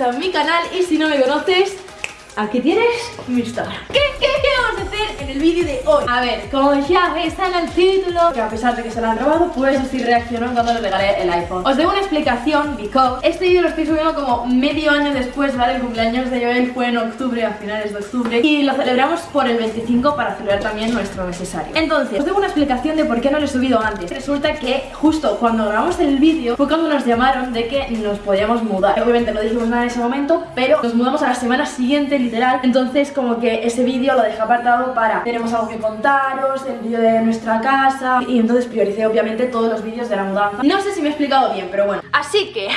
a mi canal y si no me conoces, aquí tienes mi Instagram. ¿Qué, qué, qué vamos a hacer en el vídeo de hoy? A ver, como ya veis en el título, que a pesar de que se lo han robado, pues estoy reaccionando cuando le regalé el iPhone. Os debo una explicación, because este vídeo lo estoy subiendo como medio año después, ¿vale? El cumpleaños de Joel fue en octubre, a finales de octubre, y lo celebramos por el 25 para celebrar también nuestro necesario. Entonces, os debo una explicación de por qué no lo he subido antes. Resulta que justo cuando grabamos el vídeo fue cuando nos llamaron de que nos podíamos mudar. Obviamente no dijimos nada en ese momento, pero nos mudamos a la semana siguiente, literal. Entonces, como que ese vídeo lo dejé apartado para tenemos algo que contaros, el vídeo de nuestra casa, y entonces prioricé obviamente todos los vídeos de la mudanza. No sé si me he explicado bien, pero bueno. Así que,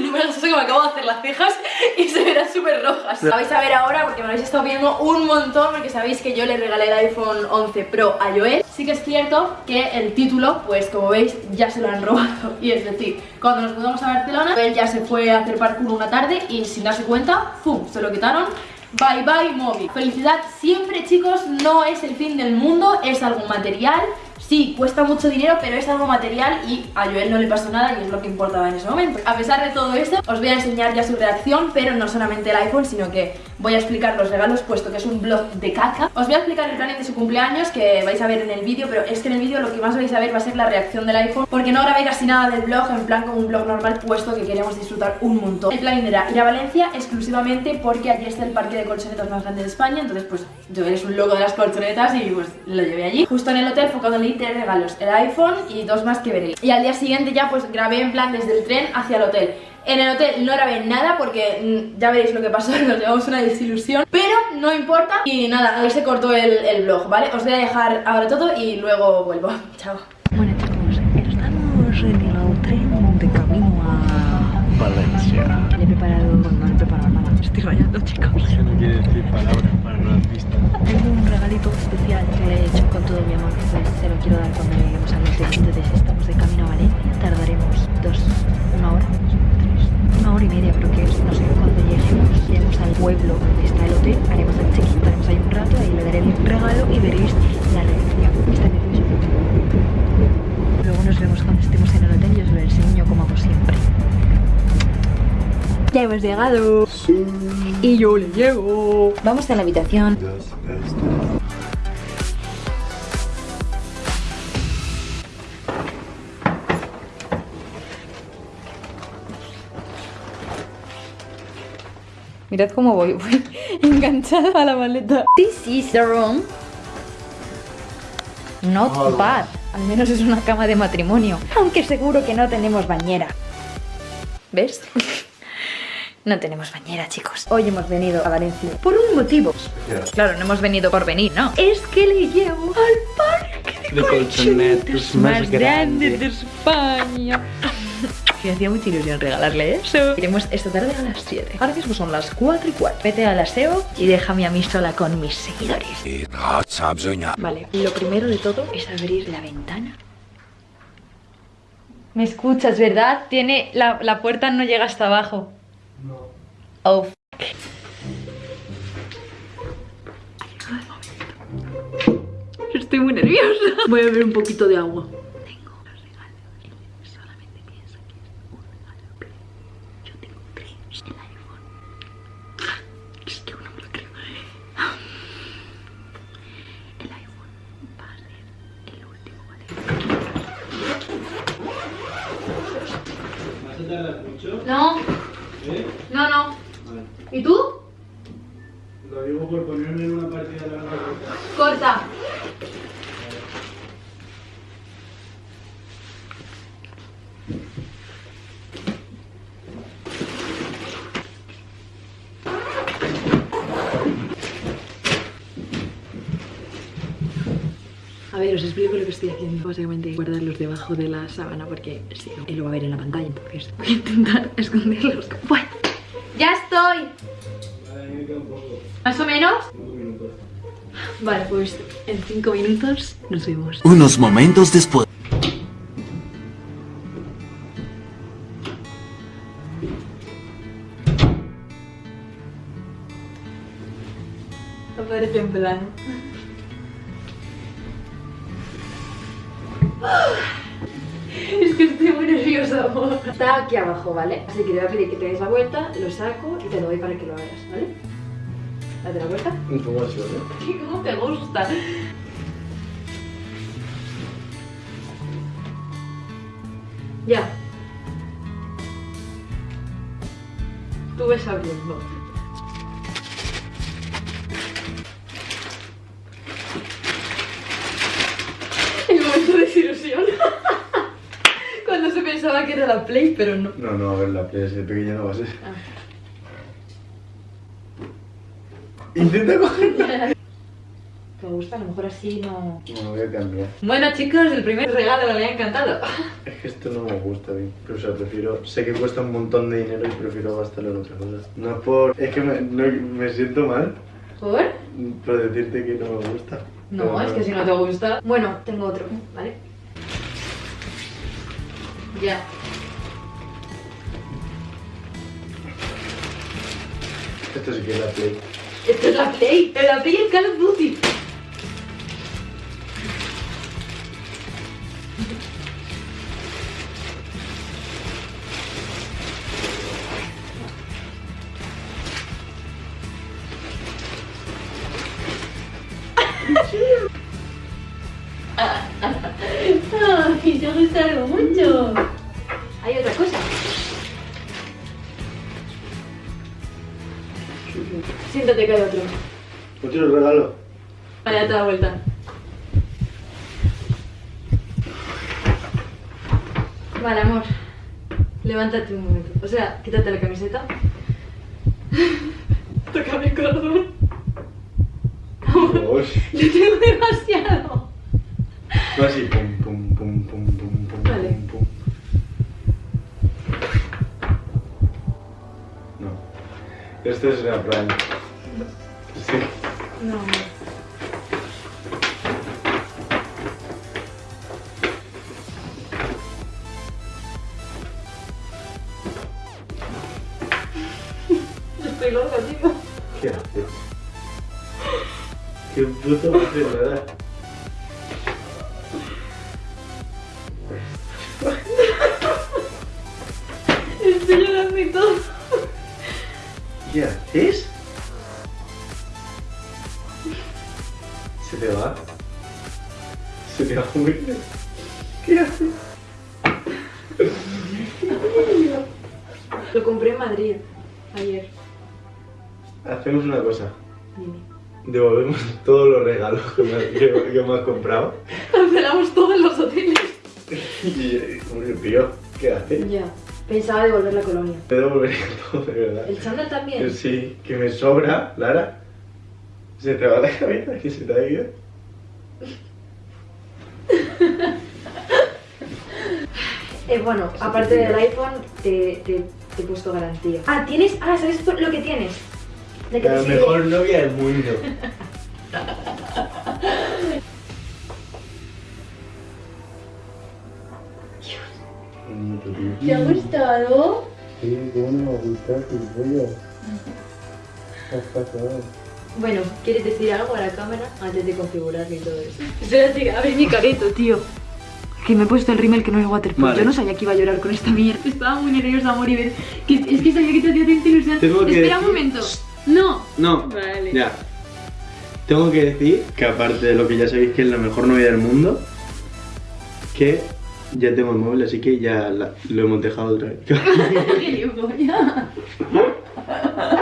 no me sé que me acabo de hacer las cejas y se verán súper rojas. La vais a ver ahora porque me lo habéis estado viendo un montón porque sabéis que yo le regalé el iPhone 11 Pro a Joel. Sí que es cierto que el título, pues como veis, ya se lo han robado. Y es decir, cuando nos mudamos a Barcelona, él ya se fue a hacer parkour una tarde y sin darse cuenta, ¡pum! Se lo quitaron Bye bye móvil Felicidad siempre chicos. No es el fin del mundo Es algo material. Sí, cuesta mucho dinero, pero es algo material y a Joel no le pasó nada y es lo que importaba en ese momento. A pesar de todo esto, os voy a enseñar ya su reacción, pero no solamente el iPhone, sino que voy a explicar los regalos, puesto que es un blog de caca. Os voy a explicar el planning de su cumpleaños, que vais a ver en el vídeo, pero es que en el vídeo lo que más vais a ver va a ser la reacción del iPhone, porque no grabé casi nada del blog, en plan como un blog normal, puesto que queremos disfrutar un montón. El planning era ir a Valencia exclusivamente porque allí está el parque de colchonetas más grande de España, entonces pues Joel es un loco de las colchonetas y pues lo llevé allí. Justo en el hotel fue cuando le tres regalos, el iPhone y dos más que veréis. Y al día siguiente ya pues grabé en plan desde el tren hacia el hotel. En el hotel no grabé nada porque mm, ya veréis lo que pasó, nos llevamos una desilusión Pero no importa y nada, ahí se cortó el, el vlog, ¿vale? Os voy a dejar ahora todo y luego vuelvo Chao Bueno chicos, estamos en el tren de camino a Valencia. Le he preparado, bueno, no le he preparado nada, estoy rayando chicos Eso no quiere decir palabras para no has visto. Tengo un regalito especial que le he hecho con todo mi amor, pues se lo quiero dar cuando lleguemos al hotel Entonces estamos de camino a Valencia, hemos llegado. Y yo le llevo Vamos a la habitación. Mirad cómo voy, voy enganchada a la maleta. This is the room. Not bad. Al menos es una cama de matrimonio. Aunque seguro que no tenemos bañera. ¿Ves? No tenemos bañera, chicos. Hoy hemos venido a Valencia. Por un motivo. Claro, no hemos venido por venir, ¿no? Es que le llevo al parque de, De colchonetas más más grande grande. de España. Me hacía mucha ilusión regalarle eso. Iremos esta tarde a las 7 Ahora mismo son las 4 y 4 Vete al aseo y déjame a mí sola con mis seguidores. Vale, lo primero de todo es abrir la ventana. Me escuchas, ¿verdad? Tiene... La, la puerta no llega hasta abajo No. Oh, fuck. Estoy muy nerviosa. Voy a beber un poquito de agua. Tengo un regalo y solamente piensa que es un regalo, pero yo tengo tres. El iPhone. Es que no me lo creo. El iPhone va a ser el último, ¿vale? ¿Vas a tardar mucho? No, ¿Eh? no, no Vale. ¿Y tú? Lo digo por ponerme en una partida larga. Corta A ver, os explico lo que estoy haciendo. Básicamente guardarlos debajo de la sábana porque si no, él lo va a ver en la pantalla. Entonces voy a intentar esconderlos. Bueno, Ya estoy Vale, a mí me queda un poco. ¿Más o menos? Vale, pues en 5 minutos nos vemos. Unos momentos después. Aparece en plano. Es que estoy muy nerviosa. amor. Está aquí abajo, ¿vale? Así que te voy a pedir que te des la vuelta, lo saco y te lo doy para que lo hagas, ¿vale? Date la vuelta. Un poco así, ¿no? ¿Cómo te gusta? Ya. Tú ves abriendo. El momento de desilusión. Pensaba que era la Play, pero no. No, no, a ver, la playa de pequeña no va a ser. Ah. Intenta coger. Me gusta, a lo mejor así no... No, voy a cambiar. Bueno, chicos, el primer regalo me ha encantado. Es que esto no me gusta mí. Pero, o sea, prefiero. Sé que cuesta un montón de dinero y prefiero gastarlo en otra cosa. No es por. Es que me, no- me siento mal ¿Por? por decirte que no me gusta. No, Pero es que si no te gusta. Bueno, tengo otro, ¿vale? Ya. Esto sí que es la play. Esto es la Play. La Play y el Call of Duty. Hay otro. Otro regalo. Vale, date la vuelta. Vale, amor. Levántate un momento. O sea, quítate la camiseta. Tócame el corazón. Dios. Le tengo demasiado. No así, pum, pum, pum, pum, pum, pum, Vale. pum, pum. No. Esto es una plan. Sí. No, amor. Estoy loca, tío. ¿Qué haces? ¿Qué puto nada? Estoy llorando y todo. ¿Qué haces? Te va. Se te va a morir. ¿Qué haces? Lo compré en Madrid ayer. Hacemos una cosa. Dime. Devolvemos todos los regalos que me, que- que me has comprado. Cancelamos todos los hoteles. Y, hombre, tío, ¿qué haces? Ya. Pensaba devolver la colonia. Te devolvería todo, de verdad. ¿El chándal también? Sí, que me sobra, Lara. Se te va la cabeza, que se te ha ido. Eh, bueno, aparte del iPhone, te, te, te he puesto garantía. Ah, tienes. Ah, ¿sabes lo que tienes? De que La te mejor novia del mundo. ¿Te ha gustado? Sí, ¿cómo no me va a gustar? gilipollas? ¿Qué has pasado? Bueno, ¿quieres decir algo a la cámara antes de configurarlo y todo eso? Espérate, a ver mi careto, tío. Que me he puesto el rímel que no es waterproof. Vale. Yo no sabía que iba a llorar con esta mierda. Estaba muy nerviosa, amor, y ver. Que, es que sabía que te hacía tanta ilusión. Tengo que Espera un momento. No. No, Vale. ya. Tengo que decir que aparte de lo que ya sabéis que es la mejor novia del mundo, que ya tengo el móvil, así que ya la- lo hemos dejado otra vez.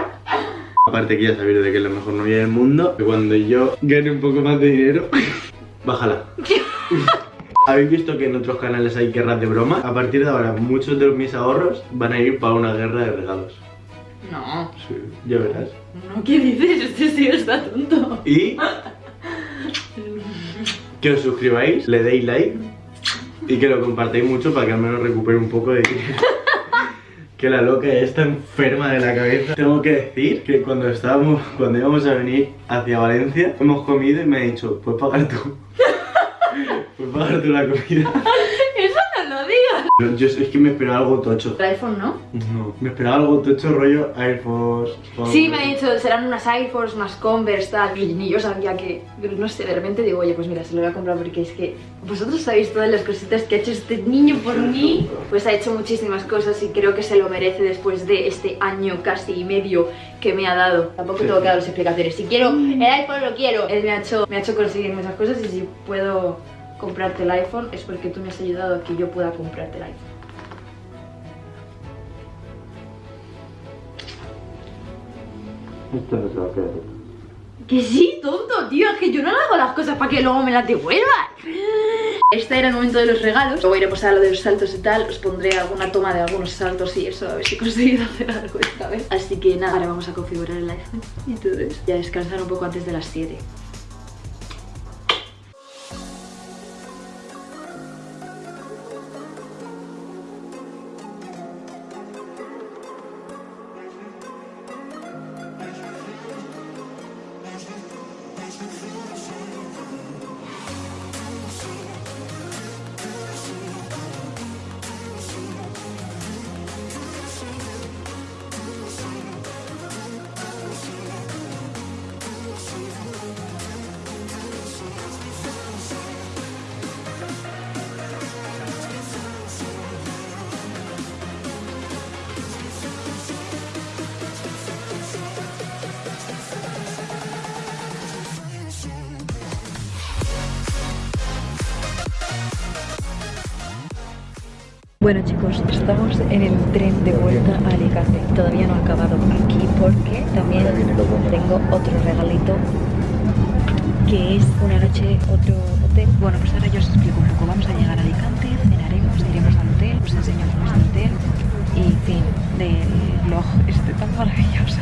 Aparte que ya sabéis de que es la mejor novia del mundo, que cuando yo gane un poco más de dinero, bájala. ¿Habéis visto que en otros canales hay guerras de broma? A partir de ahora, muchos de mis ahorros van a ir para una guerra de regalos. No. Sí, ya verás. No, ¿qué dices? Este tío está tonto. Y que os suscribáis, le deis like y que lo compartáis mucho para que al menos recupere un poco de dinero. Que la loca está enferma de la cabeza. Tengo que decir que cuando estábamos, cuando íbamos a venir hacia Valencia, hemos comido y me ha dicho, puedes pagar tú. Puedes pagar tú la comida. Eso no lo digas. Yo es que me esperaba algo tocho. El iPhone, ¿no? No, me esperaba algo tocho rollo Air Force. Sí, me ha dicho, serán unas Air Force, unas Converse, tal. Y ni yo sabía que, no sé, de repente digo, oye, pues mira, se lo voy a comprar porque es que vosotros sabéis todas las cositas que ha hecho este niño por mí. Pues ha hecho muchísimas cosas y creo que se lo merece después de este año casi y medio que me ha dado. Tampoco tengo que dar las explicaciones. Si quiero el iPhone, lo quiero. Él me ha hecho, me ha hecho conseguir muchas cosas y si puedo comprarte el iPhone es porque tú me has ayudado a que yo pueda comprarte el iPhone. Esto no se va a quedar. Que sí, tonto, tío, es que yo no hago las cosas para que luego me las devuelvan. Este era el momento de los regalos. Luego iremos a lo de los saltos y tal. Os pondré alguna toma de algunos saltos y eso, a ver si he conseguido hacer algo esta vez. Así que nada, ahora vamos a configurar el iPhone y todo eso. Y a descansar un poco antes de las 7. Bueno chicos, estamos en el tren de vuelta a Alicante. Todavía no he acabado aquí porque también tengo otro regalito Que es una noche, otro hotel. Bueno, pues ahora yo os explico un poco. Vamos a llegar a Alicante, cenaremos, iremos al hotel Os enseño cómo es el hotel Y fin del vlog este tan maravilloso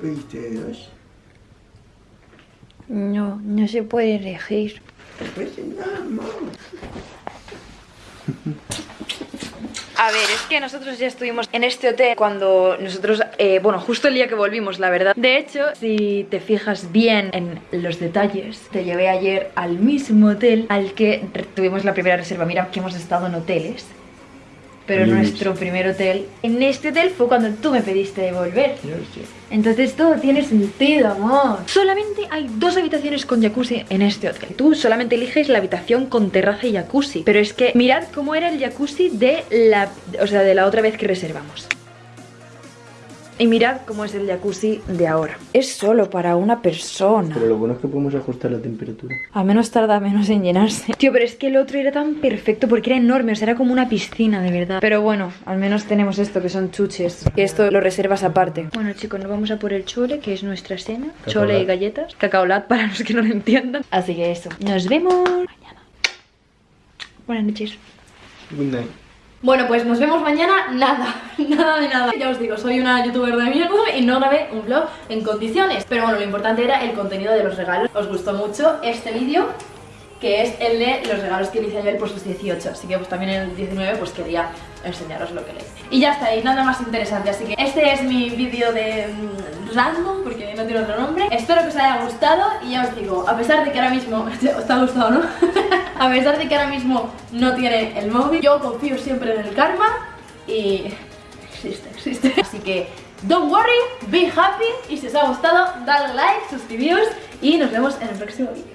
pediste dos? No, no se puede elegir. Pues A ver, es que nosotros ya estuvimos en este hotel cuando nosotros, eh, bueno, justo el día que volvimos, la verdad. De hecho, si te fijas bien en los detalles, te llevé ayer al mismo hotel al que tuvimos la primera reserva. Mira que hemos estado en hoteles pero nuestro primer hotel, en este hotel fue cuando tú me pediste de volver. Entonces todo tiene sentido, amor. Solamente hay dos habitaciones con jacuzzi en este hotel. Tú solamente eliges la habitación con terraza y jacuzzi. Pero es que mirad cómo era el jacuzzi de la, o sea, de la otra vez que reservamos. Y mirad cómo es el jacuzzi de ahora. Es solo para una persona. Pero lo bueno es que podemos ajustar la temperatura. Al menos tarda menos en llenarse. Tío, pero es que el otro era tan perfecto porque era enorme. O sea, era como una piscina, de verdad. Pero bueno, al menos tenemos esto, que son chuches. Que esto lo reservas aparte. Bueno, chicos, nos vamos a por el chole, que es nuestra cena. Chole y galletas. Cacaolat para los que no lo entiendan. Así que eso. Nos vemos mañana. Buenas noches. Good night. Bueno, pues nos vemos mañana, nada, nada de nada. Ya os digo, soy una youtuber de mierda y no grabé un vlog en condiciones. Pero bueno, lo importante era el contenido de los regalos. Os gustó mucho este vídeo que es el de los regalos que le hice ayer por sus 18 Así que pues también el 19 pues quería enseñaros lo que le Y ya está, y nada más interesante. Así que este es mi vídeo de mm, random, no tiene otro nombre Espero que os haya gustado y ya os digo, a pesar de que ahora mismo... ¿Os ha gustado, no? a pesar de que ahora mismo no tiene el móvil Yo confío siempre en el karma y... existe, existe Así que... Don't worry, be happy y si os ha gustado, dale like, suscribíos y nos vemos en el próximo vídeo.